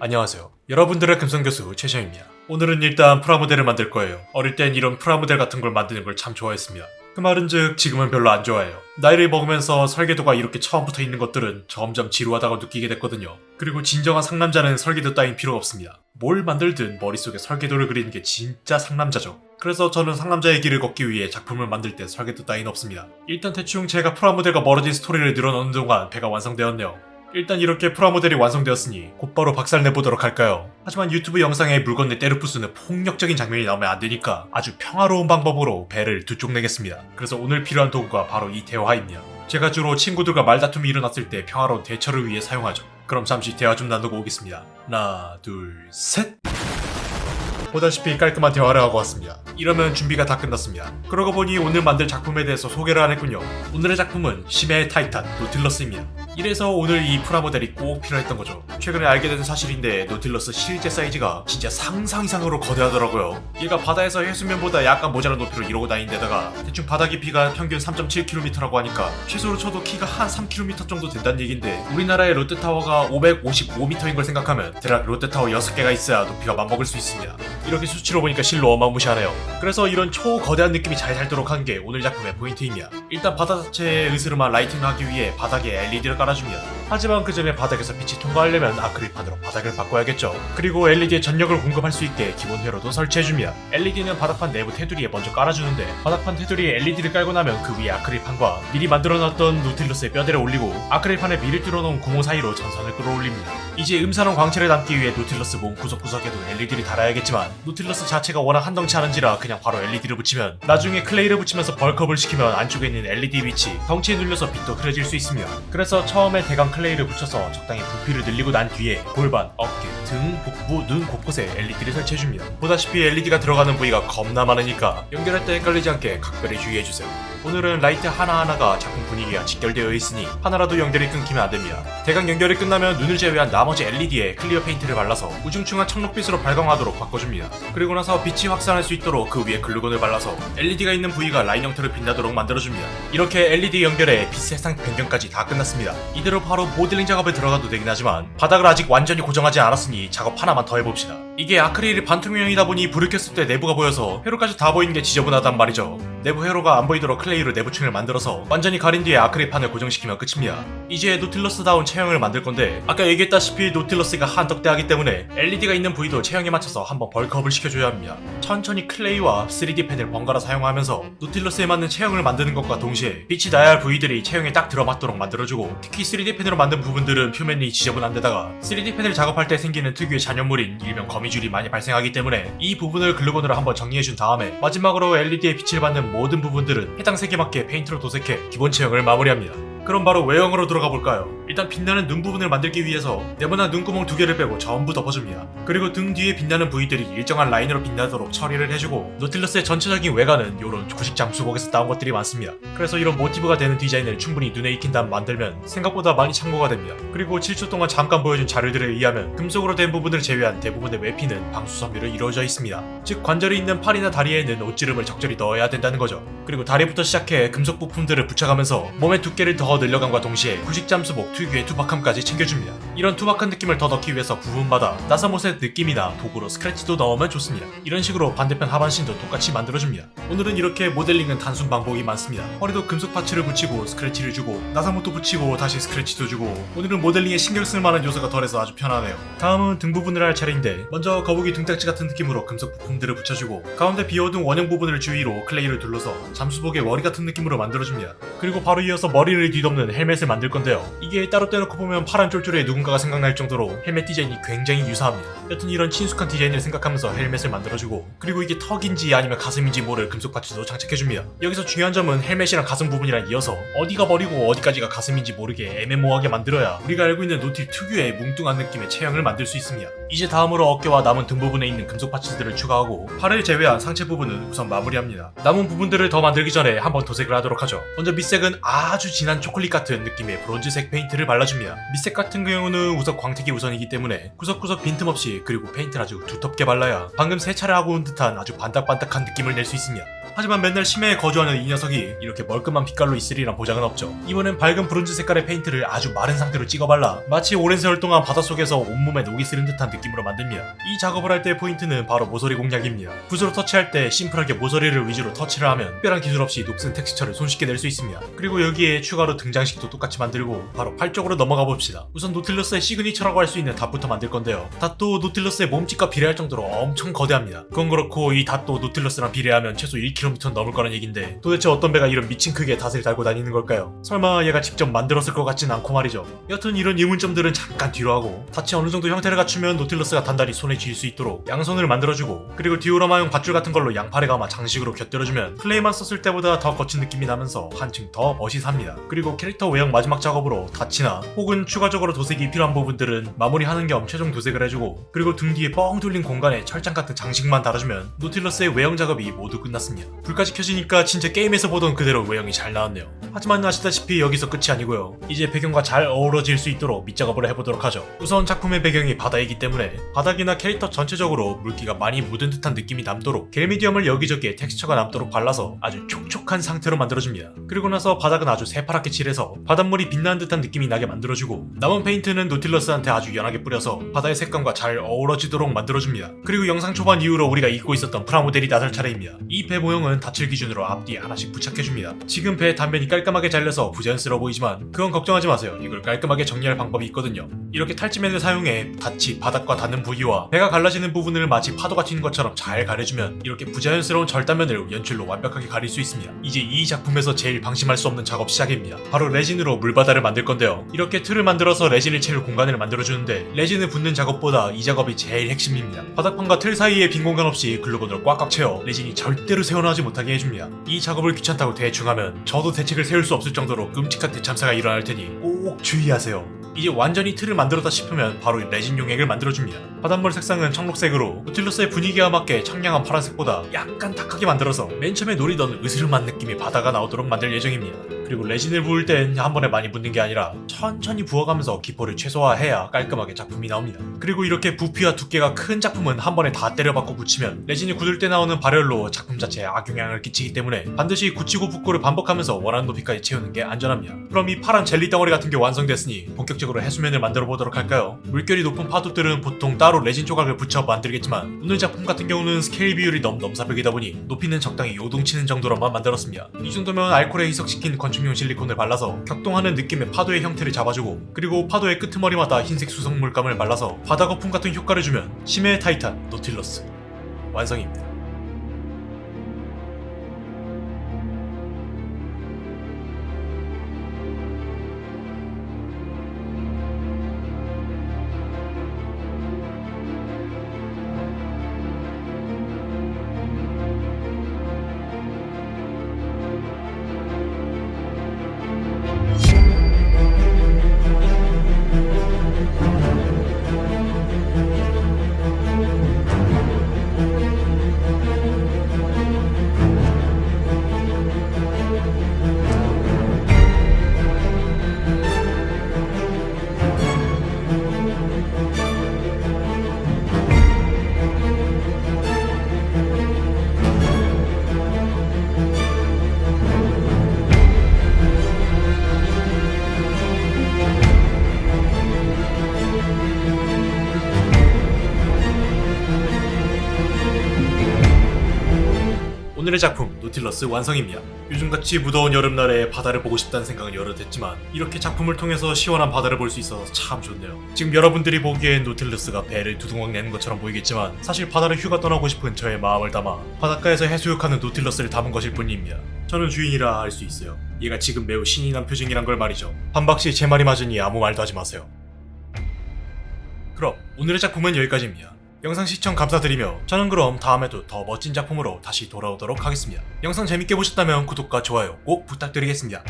안녕하세요. 여러분들의 금성교수 최시영입니다. 오늘은 일단 프라모델을 만들 거예요. 어릴 땐 이런 프라모델 같은 걸 만드는 걸 참 좋아했습니다. 그 말은즉 지금은 별로 안 좋아해요. 나이를 먹으면서 설계도가 이렇게 처음부터 있는 것들은 점점 지루하다고 느끼게 됐거든요. 그리고 진정한 상남자는 설계도 따윈 필요가 없습니다. 뭘 만들든 머릿속에 설계도를 그리는 게 진짜 상남자죠. 그래서 저는 상남자의 길을 걷기 위해 작품을 만들 때 설계도 따윈 없습니다. 일단 대충 제가 프라모델과 멀어진 스토리를 늘어놓는 동안 배가 완성되었네요. 일단 이렇게 프라모델이 완성되었으니 곧바로 박살 내보도록 할까요? 하지만 유튜브 영상에 물건 내 부수는 폭력적인 장면이 나오면 안 되니까 아주 평화로운 방법으로 배를 두 쪽 내겠습니다. 그래서 오늘 필요한 도구가 바로 이 대화입니다. 제가 주로 친구들과 말다툼이 일어났을 때 평화로운 대처를 위해 사용하죠. 그럼 잠시 대화 좀 나누고 오겠습니다. 하나, 둘, 셋! 보다시피 깔끔한 대화를 하고 왔습니다. 이러면 준비가 다 끝났습니다. 그러고 보니 오늘 만들 작품에 대해서 소개를 안 했군요. 오늘의 작품은 심해의 타이탄 노틸러스입니다. 이래서 오늘 이 프라모델이 꼭 필요했던 거죠. 최근에 알게 된 사실인데 노틸러스 실제 사이즈가 진짜 상상 이상으로 거대하더라고요. 얘가 바다에서 해수면보다 약간 모자란 높이로 이러고 다니는 데다가 대충 바다 깊이가 평균 3.7km라고 하니까 최소로 쳐도 키가 한 3km 정도 된다는 얘긴데 우리나라의 롯데타워가 555m인 걸 생각하면 대략 롯데타워 6개가 있어야 높이가 맞먹을 수 있습니다. 이렇게 수치로 보니까 실로 어마무시하네요. 그래서 이런 초거대한 느낌이 잘 살도록 한 게 오늘 작품의 포인트입니다. 일단 바다 자체에 으스름한 lighting을 하기 위해 바닥에 LED를 깔아줍니다. 하지만 그 전에 바닥에서 빛이 통과하려면 아크릴판으로 바닥을 바꿔야겠죠. 그리고 LED에 전력을 공급할 수 있게 기본 회로도 설치해줍니다. LED는 바닥판 내부 테두리에 먼저 깔아주는데 바닥판 테두리에 LED를 깔고 나면 그 위에 아크릴판과 미리 만들어놨던 노틸러스의 뼈대를 올리고 아크릴판에 미리 뚫어놓은 구멍 사이로 전선을 끌어올립니다. 이제 음산한 광채를 담기 위해 노틸러스 몸 구석구석에도 LED를 달아야겠지만 노틸러스 자체가 워낙 한덩치 하는지라 그냥 바로 LED를 붙이면 나중에 clay를 붙이면서 벌컵을 시키면 안쪽에 있는 LED 빛이 덩치에 눌려서 빛도 흐려질 수 있습니다. 그래서 처음에 대강 clay를 붙여서 적당히 부피를 늘리고 난 뒤에 골반, 어깨, 등, 복부, 눈 곳곳에 LED를 설치해줍니다. 보다시피 LED가 들어가는 부위가 겁나 많으니까 연결할 때 헷갈리지 않게 각별히 주의해주세요. 오늘은 라이트 하나하나가 작품 분위기가 직결되어 있으니 하나라도 연결이 끊기면 안됩니다. 대강 연결이 끝나면 눈을 제외한 나머지 LED에 clear paint를 발라서 우중충한 청록빛으로 발광하도록 바꿔줍니다. 그리고 나서 빛이 확산할 수 있도록 그 위에 글루건을 발라서 LED가 있는 부위가 라인 형태로 빛나도록 만들어줍니다. 이렇게 LED 연결에 빛 색상 변경까지 다 끝났습니다. 이대로 바로 모델링 작업에 들어가도 되긴 하지만 바닥을 아직 완전히 고정하지 않았으니 작업 하나만 더 해봅시다. 이게 아크릴이 반투명이다 보니 불을 켰을 때 내부가 보여서 회로까지 다 보이는 게 지저분하단 말이죠. 내부 회로가 안 보이도록 클레이로 내부층을 만들어서 완전히 가린 뒤에 아크릴판을 고정시키면 끝입니다. 이제 노틸러스다운 체형을 만들 건데 아까 얘기했다시피 노틸러스가 한 덩치하기 때문에 LED가 있는 부위도 체형에 맞춰서 한번 bulk up을 시켜줘야 합니다. 천천히 클레이와 3D 펜을 번갈아 사용하면서 노틸러스에 맞는 체형을 만드는 것과 동시에 빛이 나야 할 부위들이 체형에 딱 들어맞도록 만들어주고 특히 3D 펜으로 만든 부분들은 표면이 지저분한 데다가 3D 펜을 작업할 때 생기는 특유의 잔여물인 일명 거미줄이 많이 발생하기 때문에 이 부분을 글루건으로 한번 정리해준 다음에 마지막으로 LED에 빛을 받는 모든 부분들은 해당 색에 맞게 페인트로 도색해 기본 체형을 마무리합니다. 그럼 바로 외형으로 들어가 볼까요? 일단 빛나는 눈 부분을 만들기 위해서 네모난 눈구멍 두 개를 빼고 전부 덮어줍니다. 그리고 등 뒤에 빛나는 부위들이 일정한 라인으로 빛나도록 처리를 해주고 노틸러스의 전체적인 외관은 이런 구식 잠수복에서 따온 것들이 많습니다. 그래서 이런 모티브가 되는 디자인을 충분히 눈에 익힌 다음 만들면 생각보다 많이 참고가 됩니다. 그리고 7초 동안 잠깐 보여준 자료들에 의하면 금속으로 된 부분을 제외한 대부분의 외피는 방수 섬유로 이루어져 있습니다. 즉 관절이 있는 팔이나 다리에는 옷주름을 적절히 넣어야 된다는 거죠. 그리고 다리부터 시작해 금속 부품들을 붙여가면서 몸의 두께를 더 늘려감과 동시에 구식 잠수복 특유의 투박함까지 챙겨줍니다. 이런 투박한 느낌을 더 넣기 위해서 부분마다 나사못의 느낌이나 도구로 스크래치도 넣으면 좋습니다. 이런 식으로 반대편 하반신도 똑같이 만들어줍니다. 오늘은 이렇게 모델링은 단순 반복이 많습니다. 허리도 금속 parts를 붙이고 스크래치를 주고 나사못도 붙이고 다시 스크래치도 주고 오늘은 모델링에 신경 쓸 만한 요소가 덜해서 아주 편하네요. 다음은 등 부분을 할 차례인데 먼저 거북이 등딱지 같은 느낌으로 금속 부품들을 붙여주고 가운데 비워둔 원형 부분을 주위로 클레이를 둘러서 잠수복의 머리 같은 느낌으로 만들어줍니다. 그리고 바로 이어서 머리를 뒤덮는 헬멧을 만들 건데요. 이게 따로 떼놓고 보면 파란 쫄쫄이 누군가가 생각날 정도로 헬멧 디자인이 굉장히 유사합니다. 여튼 이런 친숙한 디자인을 생각하면서 헬멧을 만들어주고 그리고 이게 턱인지 아니면 가슴인지 모를 금속 parts도 장착해줍니다. 여기서 중요한 점은 헬멧이랑 가슴 부분이랑 이어서 어디가 머리고 어디까지가 가슴인지 모르게 애매모호하게 만들어야 우리가 알고 있는 노틸 특유의 뭉뚱한 느낌의 체형을 만들 수 있습니다. 이제 다음으로 어깨와 남은 등 부분에 있는 금속 parts들을 추가하고 팔을 제외한 상체 부분은 우선 마무리합니다. 남은 부분들을 더 만들기 전에 한번 도색을 하도록 하죠. 먼저 밑색은 아주 진한 초콜릿 같은 느낌의 브론즈색 페인트를 발라줍니다. 밑색 같은 경우는 우선 광택이 우선이기 때문에 구석구석 빈틈없이 그리고 페인트를 아주 두텁게 발라야 방금 세차를 하고 온 듯한 아주 반딱반딱한 느낌을 낼 수 있으며 하지만 맨날 심해에 거주하는 이 녀석이 이렇게 멀끔한 빛깔로 있으리란 보장은 없죠. 이번엔 밝은 브론즈 색깔의 페인트를 아주 마른 상태로 찍어 발라 마치 오랜 세월 동안 바닷속에서 온몸에 녹이 스른 듯한 느낌으로 만듭니다. 이 작업을 할 때의 포인트는 바로 모서리 공략입니다. 붓으로 터치할 때 심플하게 모서리를 위주로 터치를 하면 특별한 기술 없이 녹슨 텍스처를 손쉽게 낼 수 있습니다. 그리고 여기에 추가로 등 장식도 똑같이 만들고 바로 팔 쪽으로 넘어가 봅시다. 우선 노틸러스의 signature라고 할 수 있는 닻부터 만들 건데요. 닻도 노틸러스의 몸집과 비례할 정도로 엄청 거대합니다. 그건 그렇고 이 닻도 노틸러스랑 비례하면 최소 1km 넘을 거란 얘긴데 도대체 어떤 배가 이런 미친 크기의 닻을 달고 다니는 걸까요? 설마 얘가 직접 만들었을 것 같진 않고 말이죠. 여튼 이런 의문점들은 잠깐 뒤로 하고 닻이 어느 정도 형태를 갖추면 노틸러스가 단단히 손에 쥘 수 있도록 양손을 만들어주고 그리고 디오라마용 밧줄 같은 걸로 양팔에 감아 장식으로 곁들여주면 클레이만 썼을 때보다 더 거친 느낌이 나면서 한층 더 멋이 삽니다. 그리고 캐릭터 외형 마지막 작업으로 닻이나 혹은 추가적으로 도색이 필요한 부분들은 마무리하는 겸 최종 도색을 해주고 그리고 등 뒤에 뻥 뚫린 공간에 철장 같은 장식만 달아주면 노틸러스의 외형 작업이 모두 끝났습니다. 불까지 켜지니까 진짜 게임에서 보던 그대로 외형이 잘 나왔네요. 하지만 아시다시피 여기서 끝이 아니고요. 이제 배경과 잘 어우러질 수 있도록 밑작업을 해보도록 하죠. 우선 작품의 배경이 바다이기 때문에 바닥이나 캐릭터 전체적으로 물기가 많이 묻은 듯한 느낌이 남도록 gel medium을 여기저기에 텍스처가 남도록 발라서 아주 촉촉한 상태로 만들어줍니다. 그리고 나서 바닥은 아주 새파랗게 칠해서 바닷물이 빛나는 듯한 느낌이 나게 만들어주고 남은 페인트는 노틸러스한테 아주 연하게 뿌려서 바다의 색감과 잘 어우러지도록 만들어줍니다. 그리고 영상 초반 이후로 우리가 잊고 있었던 프라모델이 나설 차례입니다. 이 배 모형은 닻을 기준으로 앞뒤에 하나씩 부착해줍니다. 지금 배 단면이 깔끔하게 잘려서 부자연스러워 보이지만 그건 걱정하지 마세요. 이걸 깔끔하게 정리할 방법이 있거든요. 이렇게 탈지면을 사용해 닻이 바닥과 닿는 부위와 배가 갈라지는 부분을 마치 파도가 튀는 것처럼 잘 가려주면 이렇게 부자연스러운 절단면을 연출로 완벽하게 가릴 수 있습니다. 이제 이 작품에서 제일 방심할 수 없는 작업 시작입니다. 바로 레진으로 물바다를 만들 건데요. 이렇게 틀을 만들어서 레진을 채울 공간을 만들어주는데 레진을 붓는 작업보다 이 작업이 제일 핵심입니다. 바닥판과 틀 사이에 빈 공간 없이 글루건으로 꽉꽉 채워 레진이 절대로 새어나오지 못하게 해줍니다. 이 작업을 귀찮다고 대충 하면 저도 대책을 세울 수 없을 정도로 끔찍한 대참사가 일어날 테니 꼭 주의하세요. 이제 완전히 틀을 만들었다 싶으면 바로 레진 용액을 만들어줍니다. 바닷물 색상은 청록색으로 노틸러스의 분위기와 맞게 청량한 파란색보다 약간 탁하게 만들어서 맨 처음에 노리던 으스름한 느낌의 바다가 나오도록 만들 예정입니다. 그리고 레진을 부을 땐 한 번에 많이 붓는 게 아니라 천천히 부어가면서 기포를 최소화해야 깔끔하게 작품이 나옵니다. 그리고 이렇게 부피와 두께가 큰 작품은 한 번에 다 때려박고 부으면 레진이 굳을 때 나오는 발열로 작품 자체에 악영향을 끼치기 때문에 반드시 굳히고 붓고를 반복하면서 원하는 높이까지 채우는 게 안전합니다. 그럼 이 파란 젤리 덩어리 같은 게 완성됐으니 본격적으로 해수면을 만들어 보도록 할까요? 물결이 높은 파도들은 보통 따로 레진 조각을 붙여 만들겠지만 오늘 작품 같은 경우는 스케일 비율이 너무 넘사벽이다 보니 높이는 적당히 요동치는 정도로만 만들었습니다. 이 정도면 알코올에 희석시킨 건축용 실리콘을 발라서 격동하는 느낌의 파도의 형태를 잡아주고 그리고 파도의 끄트머리마다 흰색 수성 물감을 발라서 바다 거품 같은 효과를 주면 심해의 타이탄 노틸러스 완성입니다. 오늘의 작품 노틸러스 완성입니다. 요즘같이 무더운 여름날에 바다를 보고 싶다는 생각은 여러 했지만 이렇게 작품을 통해서 시원한 바다를 볼 수 있어서 참 좋네요. 지금 여러분들이 보기엔 노틸러스가 배를 두둥강 내는 것처럼 보이겠지만 사실 바다를 휴가 떠나고 싶은 저의 마음을 담아 바닷가에서 해수욕하는 노틸러스를 담은 것일 뿐입니다. 저는 주인이라 알수 있어요. 얘가 지금 매우 신이 난 표정이란 걸 말이죠. 반박시 제 말이 맞으니 아무 말도 하지 마세요. 그럼 오늘의 작품은 여기까지입니다. 영상 시청 감사드리며 저는 그럼 다음에도 더 멋진 작품으로 다시 돌아오도록 하겠습니다. 영상 재밌게 보셨다면 구독과 좋아요 꼭 부탁드리겠습니다.